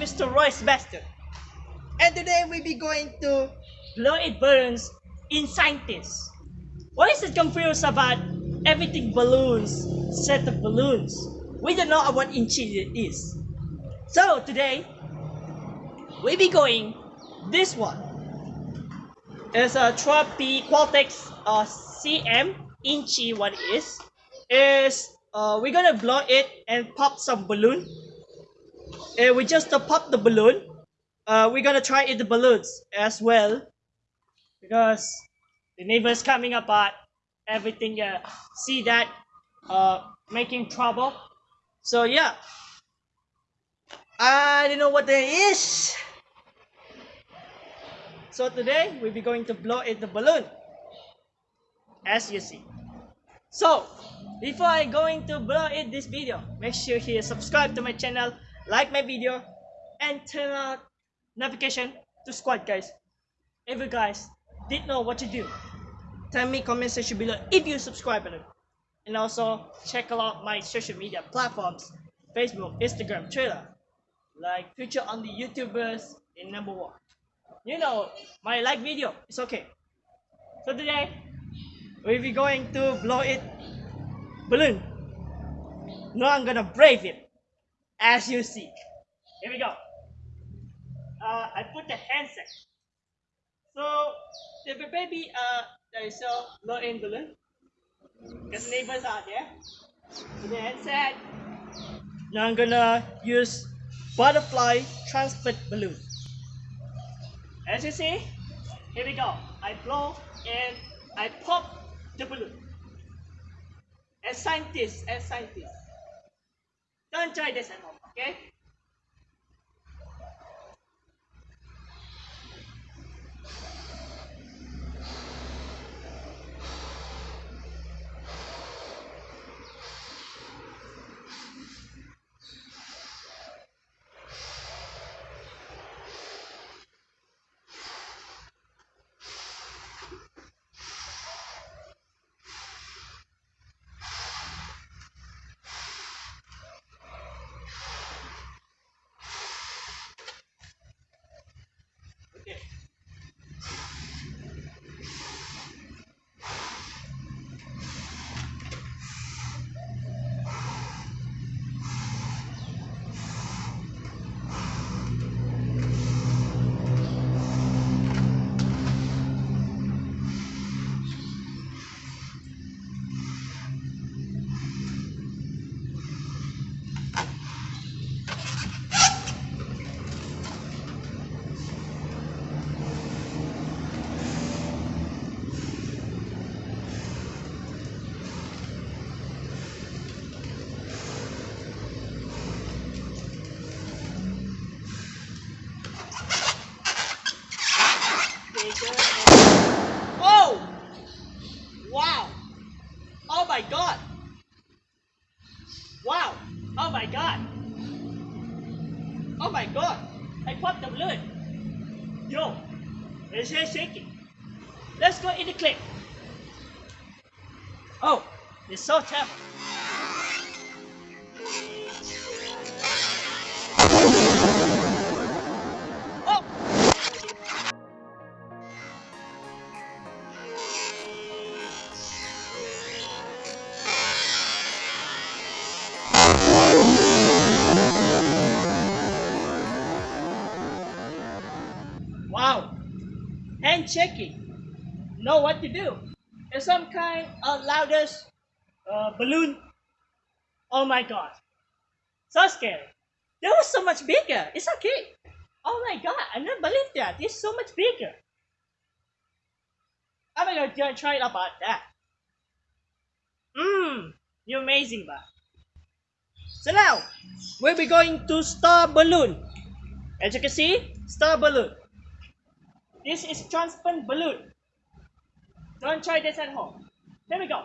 Roy Sebastian. And today we be going to blow it balloons in scientists. What is it confused about everything balloons, set of balloons? We don't know what inchi it is. So today we be going this one. It's a Tropy Qualatex uh, CM what it is. Is uh, we're gonna blow it and pop some balloon. And we just uh, pop the balloon. Uh, we're gonna try it the balloons as well because the neighbors coming apart. Everything uh, see that uh, making trouble. So yeah, I don't know what that is. So today we'll be going to blow it the balloon as you see. So before I going to blow it this video, make sure you subscribe to my channel, like my video, and turn on notification to squad guys. If you guys did know what to do, tell me comment section below if you subscribe button. And also check out my social media platforms, Facebook, Instagram, Twitter, like future on the YouTubers in number one. You know, my like video, it's okay. So today, we'll be going to blow it balloon. No, I'm gonna brave it, as you see. Here we go. Uh, I put the handset. So, the baby, uh, there is a in balloon. Because neighbors are there. So the handset. Now I'm gonna use butterfly transport balloon. As you see, here we go. I blow and I pop the balloon. As scientists, as scientists. Try this at home? Okay. Oh wow. Oh my god. Wow. Oh my god. Oh my god. I popped the balloon. Yo it's shaking? Let's go in the clip. Oh it's so terrible Hand checking. Know what to do. It's some kind of loudest uh, balloon. Oh my god. So scary. That was so much bigger. It's okay. Oh my god. I never believed that. It's so much bigger. I'm gonna try it about that. Mmm. You're amazing, but. So now, we'll be going to star balloon. As you can see, star balloon. This is transparent balloon. Don't try this at home. Here we go.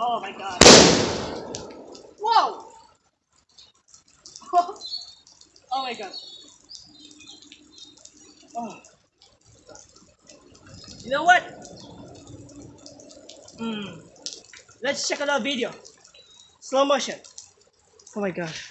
Oh my god. Whoa! oh my god. Oh. You know what? Hmm. Let's check our video. Slow motion. Oh my gosh.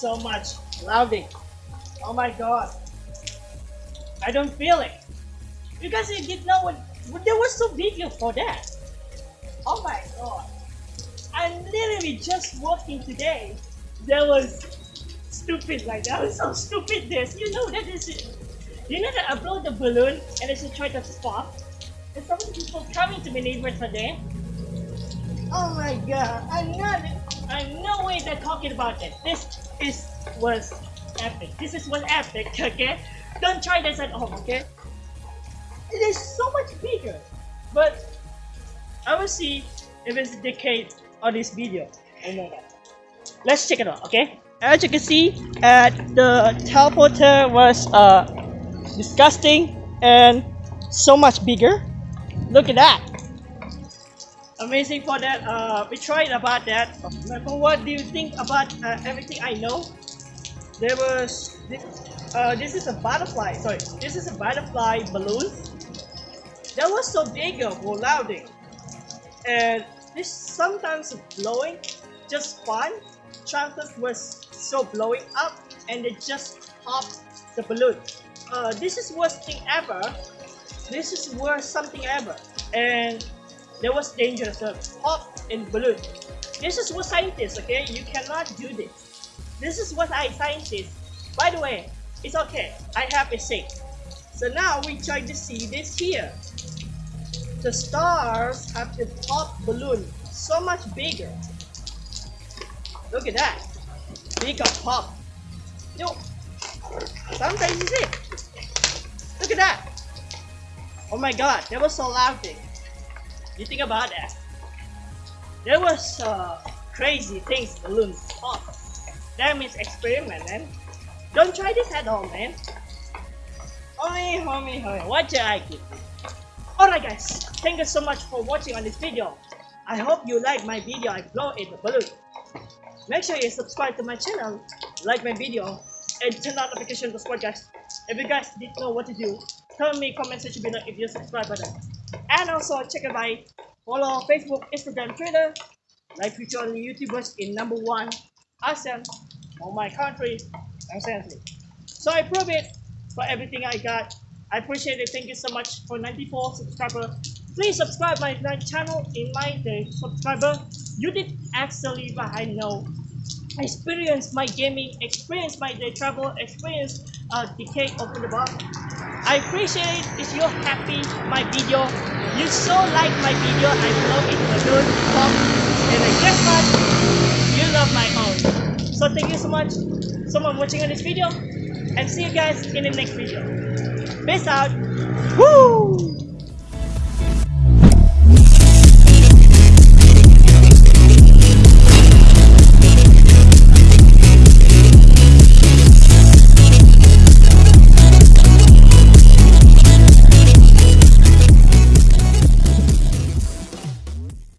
So much louding. Oh my god. I don't feel it. You guys didn't know what, there was so video for that. Oh my god. I'm literally just walking today. There was stupid like that was so stupid this. You know that is it. you know that I blow the balloon and it's try to pop. And some people coming to my neighbors today. Oh my god, I'm not I'm no way they're talking about it. This is was epic. This is was epic, okay? Don't try this at home, okay? It is so much bigger. But I will see if it's decayed on this video. I know that. Let's check it out, okay? As you can see, uh, the teleporter was uh, disgusting and so much bigger. Look at that. Amazing for that. Uh, we tried about that. But what do you think about uh, everything I know? There was this, uh, this is a butterfly. Sorry, this is a butterfly balloon. That was so big of louding, and this sometimes blowing just fun. Chances was so blowing up, and it just popped the balloon. Uh, this is worst thing ever. This is worst something ever, and there was dangerous. Uh, pop in balloon. This is what scientists. Okay, you cannot do this. This is what I scientists. By the way, it's okay. I have a sick. So now we try to see this here. The stars have the pop balloon so much bigger. Look at that. Bigger pop. No. Sometimes you see. Look at that. Oh my god, that was so loud thing. You think about that. There was uh, crazy things balloons. That means experiment, man. Don't try this at home, man. Homie, homie, homie, what you like it? Alright guys, thank you so much for watching on this video. I hope you like my video I blow in the balloon. Make sure you subscribe to my channel, like my video, and turn on notification to support guys. If you guys didn't know what to do, tell me comment section below if you subscribe button. And also check out my follow Facebook, Instagram, Twitter, like future YouTubers in number one ASEAN for my country and So I prove it for everything I got. I appreciate it. Thank you so much for 94 subscriber. Please subscribe my, channel in my day subscriber. You did actually but I know experience my gaming, experience my day travel, experience uh, decay of the box. I appreciate if you're happy my video. You so like my video, I it a good pop. And I guess what? You love my own. So thank you so much someone watching on this video and see you guys in the next video. Peace out. Woo!